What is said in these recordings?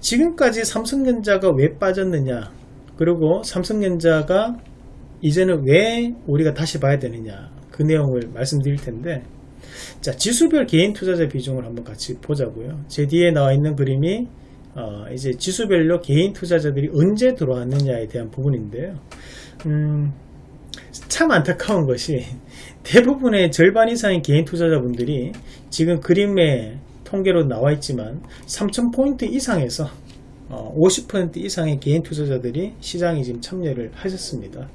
지금까지 삼성전자가 왜 빠졌느냐? 그리고 삼성전자가 이제는 왜 우리가 다시 봐야 되느냐? 그 내용을 말씀드릴 텐데 자 지수별 개인 투자자 비중을 한번 같이 보자고요. 제 뒤에 나와 있는 그림이 어, 이제 지수별로 개인 투자자들이 언제 들어왔느냐에 대한 부분인데요. 음, 참 안타까운 것이 대부분의 절반 이상의 개인 투자자분들이 지금 그림에 통계로 나와 있지만 3,000포인트 이상에서 어, 50% 이상의 개인 투자자들이 시장에 지금 참여를 하셨습니다.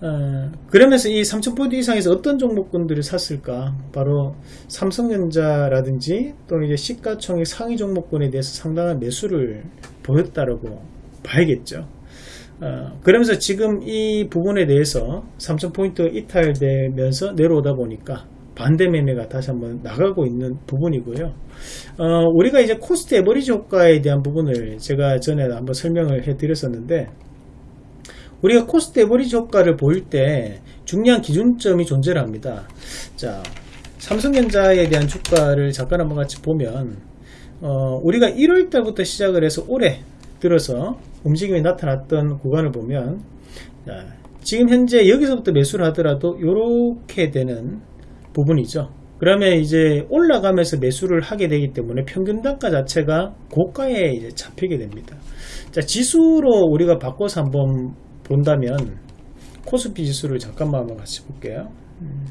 어, 그러면서 이 3,000포인트 이상에서 어떤 종목군들을 샀을까? 바로 삼성전자라든지 또는 이제 시가총액 상위 종목군에 대해서 상당한 매수를 보였다라고 봐야겠죠. 어, 그러면서 지금 이 부분에 대해서 3,000포인트 이탈되면서 내려오다 보니까 반대 매매가 다시 한번 나가고 있는 부분이고요. 어, 우리가 이제 cost average 효과에 대한 부분을 제가 전에 한번 설명을 해 드렸었는데 우리가 cost average 효과를 보일 때 중요한 기준점이 존재를 합니다. 자, 삼성전자에 대한 주가를 잠깐 한번 같이 보면 어, 우리가 1월 달부터 시작을 해서 올해 들어서 움직임이 나타났던 구간을 보면 자, 지금 현재 여기서부터 매수를 하더라도 이렇게 되는 부분이죠. 그러면 이제 올라가면서 매수를 하게 되기 때문에 평균 단가 자체가 고가에 이제 잡히게 됩니다. 자, 지수로 우리가 바꿔서 한번 본다면 코스피 지수를 잠깐만 한번 같이 볼게요. 음.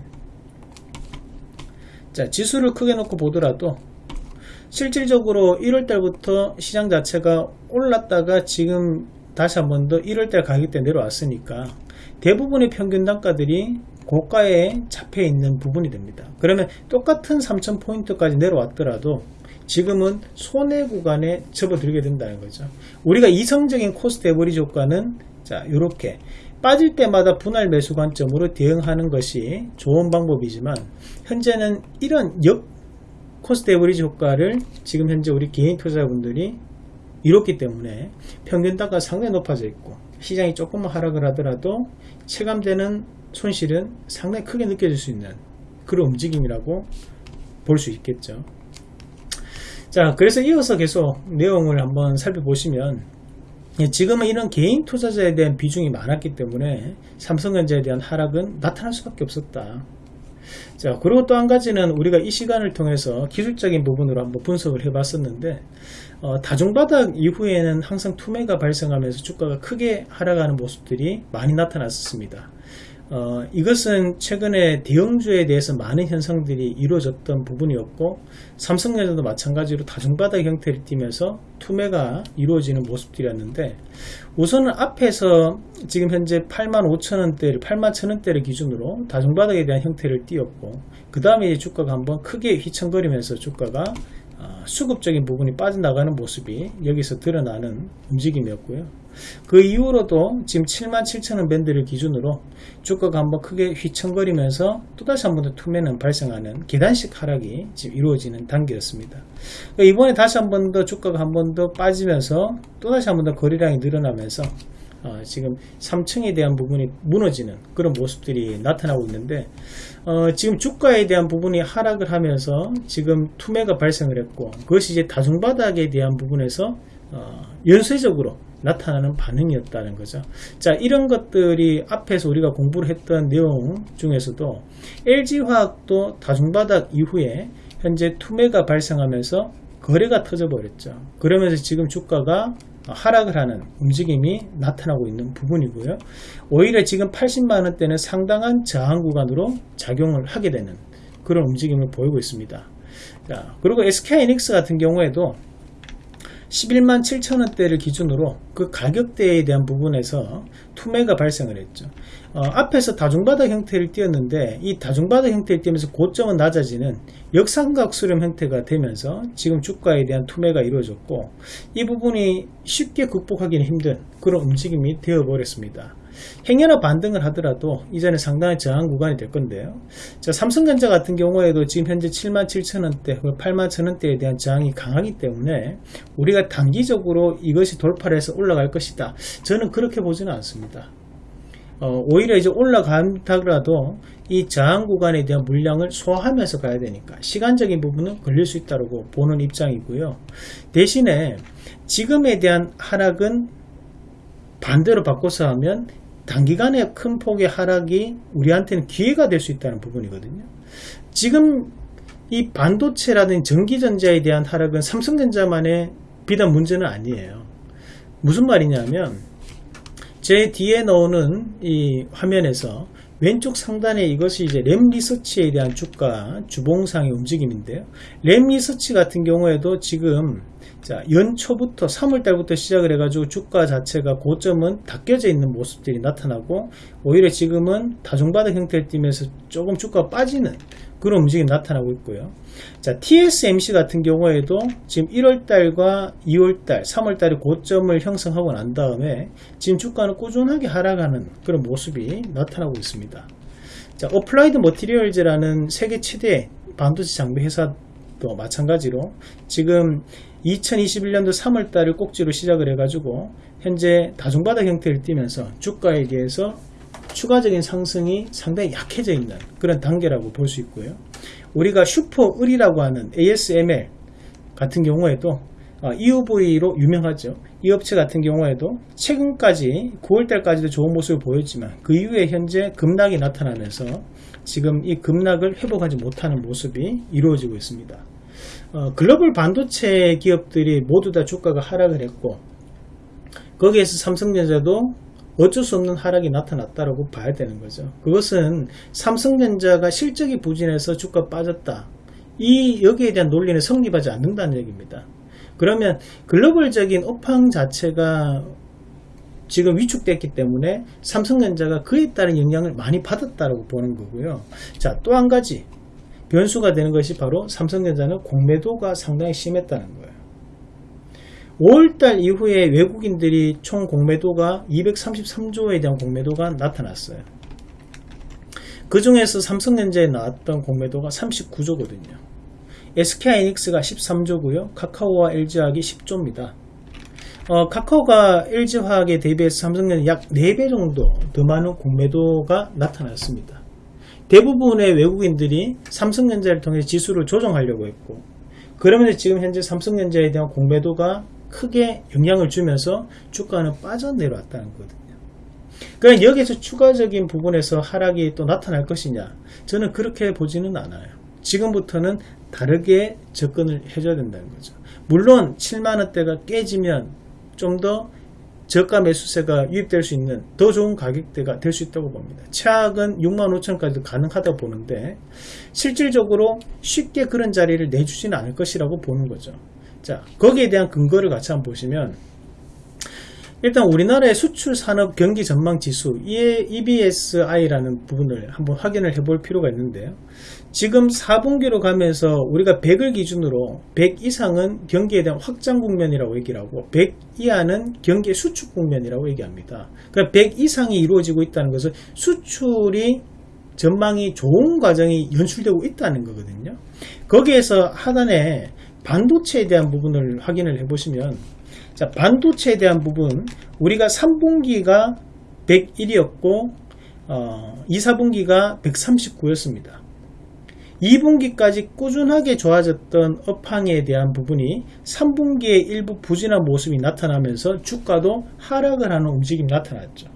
자, 지수를 크게 놓고 보더라도 실질적으로 1월 달부터 시장 자체가 올랐다가 지금 다시 한 번 더 1월 달 가격대 내려왔으니까 대부분의 평균 단가들이 고가에 잡혀 있는 부분이 됩니다. 그러면 똑같은 3,000포인트까지 내려왔더라도 지금은 손해 구간에 접어들게 된다는 거죠. 우리가 이성적인 cost average 효과는 자, 이렇게 빠질 때마다 분할 매수 관점으로 대응하는 것이 좋은 방법이지만 현재는 이런 역 cost average 효과를 지금 현재 우리 개인 투자자분들이 이렇기 때문에 평균 단가 상당히 높아져 있고 시장이 조금만 하락을 하더라도 체감되는 손실은 상당히 크게 느껴질 수 있는 그런 움직임이라고 볼 수 있겠죠. 자, 그래서 이어서 계속 내용을 한번 살펴보시면 지금은 이런 개인 투자자에 대한 비중이 많았기 때문에 삼성전자에 대한 하락은 나타날 수밖에 없었다. 자, 그리고 또 한 가지는 우리가 이 시간을 통해서 기술적인 부분으로 한번 분석을 해 봤었는데, 어, 다중바닥 이후에는 항상 투매가 발생하면서 주가가 크게 하락하는 모습들이 많이 나타났었습니다. 어, 이것은 최근에 대형주에 대해서 많은 현상들이 이루어졌던 부분이었고 삼성전자도 마찬가지로 다중바닥 형태를 띠면서 투매가 이루어지는 모습들이었는데 우선은 앞에서 지금 현재 8만 5천원대를 8만 천원대를 기준으로 다중바닥에 대한 형태를 띄었고 그 다음에 주가가 한번 크게 휘청거리면서 주가가 어, 수급적인 부분이 빠져나가는 모습이 여기서 드러나는 움직임이었고요. 그 이후로도 지금 7만 7천원 밴드를 기준으로 주가가 한번 크게 휘청거리면서 또다시 한 번 더 투매는 발생하는 계단식 하락이 지금 이루어지는 단계였습니다. 그러니까 이번에 다시 한 번 더 주가가 한 번 더 빠지면서 또다시 한 번 더 거래량이 늘어나면서 어, 지금 3층에 대한 부분이 무너지는 그런 모습들이 나타나고 있는데 어, 지금 주가에 대한 부분이 하락을 하면서 지금 투매가 발생을 했고 그것이 이제 다중바닥에 대한 부분에서 어, 연쇄적으로 나타나는 반응이었다는 거죠. 자, 이런 것들이 앞에서 우리가 공부를 했던 내용 중에서도 LG화학도 다중바닥 이후에 현재 투매가 발생하면서 거래가 터져버렸죠. 그러면서 지금 주가가 하락을 하는 움직임이 나타나고 있는 부분이고요. 오히려 지금 80만원대는 상당한 저항 구간으로 작용을 하게 되는 그런 움직임을 보이고 있습니다. 자, 그리고 SK이닉스 같은 경우에도 11만 7천원대를 기준으로 그 가격대에 대한 부분에서 투매가 발생을 했죠. 어, 앞에서 다중바닥 형태를 띄었는데 이 다중바닥 형태를 띄면서 고점은 낮아지는 역삼각 수렴 형태가 되면서 지금 주가에 대한 투매가 이루어졌고 이 부분이 쉽게 극복하기는 힘든 그런 움직임이 되어 버렸습니다. 행여나 반등을 하더라도 이전에 상당히 저항 구간이 될 건데요. 자, 삼성전자 같은 경우에도 지금 현재 7만 7천원대, 8만 천원대에 대한 저항이 강하기 때문에 우리가 단기적으로 이것이 돌파를 해서 올라갈 것이다. 저는 그렇게 보지는 않습니다. 어, 오히려 이제 올라간다더라도 이 저항 구간에 대한 물량을 소화하면서 가야 되니까 시간적인 부분은 걸릴 수 있다고 보는 입장이고요. 대신에 지금에 대한 하락은 반대로 바꿔서 하면 단기간에 큰 폭의 하락이 우리한테는 기회가 될 수 있다는 부분이거든요. 지금 이 반도체라든지 전기전자에 대한 하락은 삼성전자만의 비단 문제는 아니에요. 무슨 말이냐면 제 뒤에 나오는 이 화면에서 왼쪽 상단에 이것이 이제 램 리서치에 대한 주가 주봉상의 움직임인데요. 램 리서치 같은 경우에도 지금 자, 연초부터 3월달부터 시작을 해가지고 주가 자체가 고점은 닦여져 있는 모습들이 나타나고 오히려 지금은 다중바닥 형태를 띠면서 조금 주가 빠지는 그런 움직임이 나타나고 있고요. 자, TSMC 같은 경우에도 지금 1월달과 2월달, 3월달에 고점을 형성하고 난 다음에 지금 주가는 꾸준하게 하락하는 그런 모습이 나타나고 있습니다. 자, Applied Materials라는 세계 최대 반도체 장비 회사 도 마찬가지로 지금 2021년도 3월달을 꼭지로 시작을 해가지고 현재 다중바닥 형태를 띠면서 주가에 대해서 추가적인 상승이 상당히 약해져 있는 그런 단계라고 볼 수 있고요. 우리가 슈퍼을이라고 하는 ASML 같은 경우에도 EUV로 유명하죠. 이 업체 같은 경우에도 최근까지 9월달까지도 좋은 모습을 보였지만 그 이후에 현재 급락이 나타나면서 지금 이 급락을 회복하지 못하는 모습이 이루어지고 있습니다. 어, 글로벌 반도체 기업들이 모두 다 주가가 하락을 했고 거기에서 삼성전자도 어쩔 수 없는 하락이 나타났다고 봐야 되는 거죠. 그것은 삼성전자가 실적이 부진해서 주가 빠졌다. 이 여기에 대한 논리는 성립하지 않는다는 얘기입니다. 그러면 글로벌적인 업황 자체가 지금 위축됐기 때문에 삼성전자가 그에 따른 영향을 많이 받았다고 보는 거고요. 자, 또 한 가지 변수가 되는 것이 바로 삼성전자는 공매도가 상당히 심했다는 거예요. 5월달 이후에 외국인들이 총 공매도가 233조에 대한 공매도가 나타났어요. 그 중에서 삼성전자에 나왔던 공매도가 39조거든요. SK하이닉스가 13조고요. 카카오와 LG화학이 10조입니다. 어, 카카오가 LG화학에 대비해서 삼성전자 약 4배 정도 더 많은 공매도가 나타났습니다. 대부분의 외국인들이 삼성전자를 통해 지수를 조정하려고 했고 그러면서 지금 현재 삼성전자에 대한 공매도가 크게 영향을 주면서 주가는 빠져내려왔다는 거거든요. 그럼 여기에서 추가적인 부분에서 하락이 또 나타날 것이냐? 저는 그렇게 보지는 않아요. 지금부터는 다르게 접근을 해줘야 된다는 거죠. 물론 7만원대가 깨지면 좀 더 저가 매수세가 유입될 수 있는 더 좋은 가격대가 될 수 있다고 봅니다. 최악은 6만 5천까지도 가능하다고 보는데 실질적으로 쉽게 그런 자리를 내주지는 않을 것이라고 보는 거죠. 자 거기에 대한 근거를 같이 한번 보시면 일단 우리나라의 수출 산업 경기 전망 지수 EBSI라는 부분을 한번 확인을 해볼 필요가 있는데요. 지금 4분기로 가면서 우리가 100을 기준으로 100 이상은 경기에 대한 확장 국면이라고 얘기를 하고 100 이하는 경기의 수축 국면이라고 얘기합니다. 그러니까 100 이상이 이루어지고 있다는 것은 수출이 전망이 좋은 과정이 연출되고 있다는 거거든요. 거기에서 하단에 반도체에 대한 부분을 확인을 해보시면 자 반도체에 대한 부분 우리가 3분기가 101이었고 어, 2, 4분기가 139였습니다. 2분기까지 꾸준하게 좋아졌던 업황에 대한 부분이 3분기에 일부 부진한 모습이 나타나면서 주가도 하락을 하는 움직임이 나타났죠.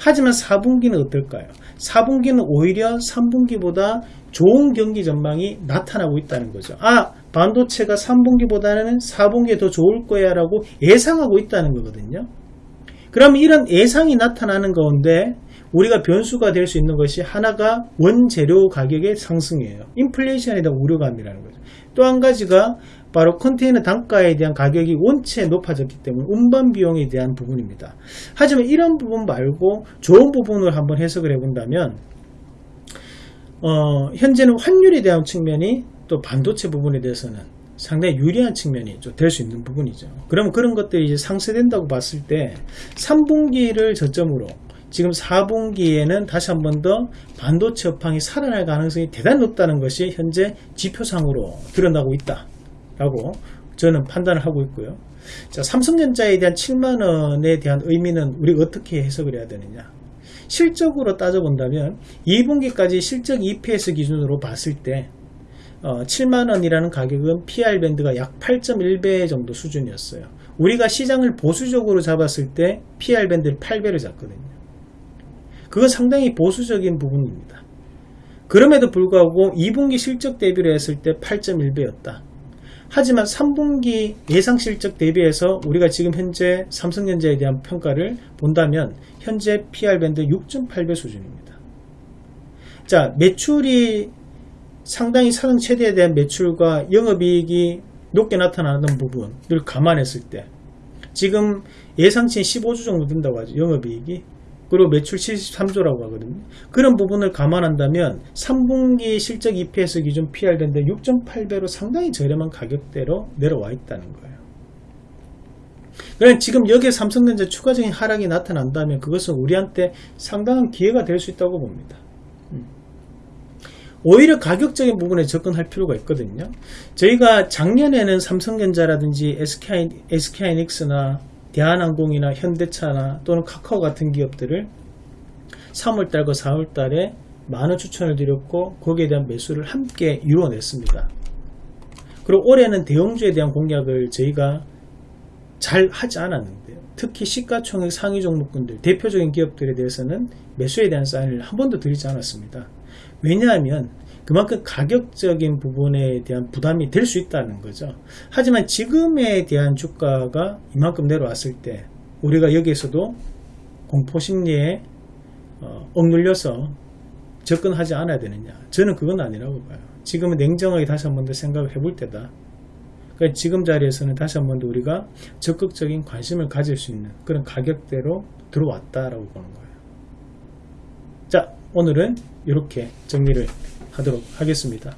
하지만 4분기는 어떨까요? 4분기는 오히려 3분기보다 좋은 경기 전망이 나타나고 있다는 거죠. 아, 반도체가 3분기보다는 4분기에 더 좋을 거야 라고 예상하고 있다는 거거든요. 그러면 이런 예상이 나타나는 가운데 우리가 변수가 될 수 있는 것이 하나가 원재료 가격의 상승이에요. 인플레이션에 대한 우려감이라는 거죠. 또 한 가지가 바로 컨테이너 단가에 대한 가격이 원체 높아졌기 때문에 운반 비용에 대한 부분입니다. 하지만 이런 부분 말고 좋은 부분을 한번 해석을 해본다면 어, 현재는 환율에 대한 측면이 또 반도체 부분에 대해서는 상당히 유리한 측면이 될 수 있는 부분이죠. 그러면 그런 것들이 이제 상쇄된다고 봤을 때 3분기를 저점으로 지금 4분기에는 다시 한 번 더 반도체 업황이 살아날 가능성이 대단히 높다는 것이 현재 지표상으로 드러나고 있다라고 저는 판단을 하고 있고요. 자, 삼성전자에 대한 7만원에 대한 의미는 우리가 어떻게 해석을 해야 되느냐. 실적으로 따져본다면 2분기까지 실적 EPS 기준으로 봤을 때 어, 7만원이라는 가격은 PR 밴드가 약 8.1배 정도 수준이었어요. 우리가 시장을 보수적으로 잡았을 때 PR 밴드를 8배를 잡거든요. 그건 상당히 보수적인 부분입니다. 그럼에도 불구하고 2분기 실적 대비를 했을 때 8.1배였다. 하지만 3분기 예상 실적 대비해서 우리가 지금 현재 삼성전자에 대한 평가를 본다면 현재 PR 밴드 6.8배 수준입니다. 자, 매출이 상당히 사상 최대에 대한 매출과 영업이익이 높게 나타나는 부분을 감안했을 때 지금 예상치는 15조 정도 된다고 하죠. 영업이익이. 그리고 매출 73조라고 하거든요. 그런 부분을 감안한다면 3분기 실적 EPS 기준 PR 밴드 6.8배로 상당히 저렴한 가격대로 내려와 있다는 거예요. 그럼 지금 여기에 삼성전자 추가적인 하락이 나타난다면 그것은 우리한테 상당한 기회가 될 수 있다고 봅니다. 음. 오히려 가격적인 부분에 접근할 필요가 있거든요. 저희가 작년에는 삼성전자라든지 SK, SK하이닉스나 대한항공이나 현대차나 또는 카카오 같은 기업들을 3월달과 4월달에 많은 추천을 드렸고 거기에 대한 매수를 함께 이루어냈습니다. 그리고 올해는 대형주에 대한 공략을 저희가 잘 하지 않았는데요. 특히 시가총액 상위 종목군들 대표적인 기업들에 대해서는 매수에 대한 사인을 한 번도 드리지 않았습니다. 왜냐하면 그만큼 가격적인 부분에 대한 부담이 될 수 있다는 거죠. 하지만 지금에 대한 주가가 이만큼 내려왔을 때 우리가 여기에서도 공포심리에 어, 억눌려서 접근하지 않아야 되느냐. 저는 그건 아니라고 봐요. 지금은 냉정하게 다시 한 번 더 생각을 해볼 때다. 그러니까 지금 자리에서는 다시 한 번 더 우리가 적극적인 관심을 가질 수 있는 그런 가격대로 들어왔다라고 보는 거예요. 자, 오늘은 이렇게 정리를 하도록 하겠습니다.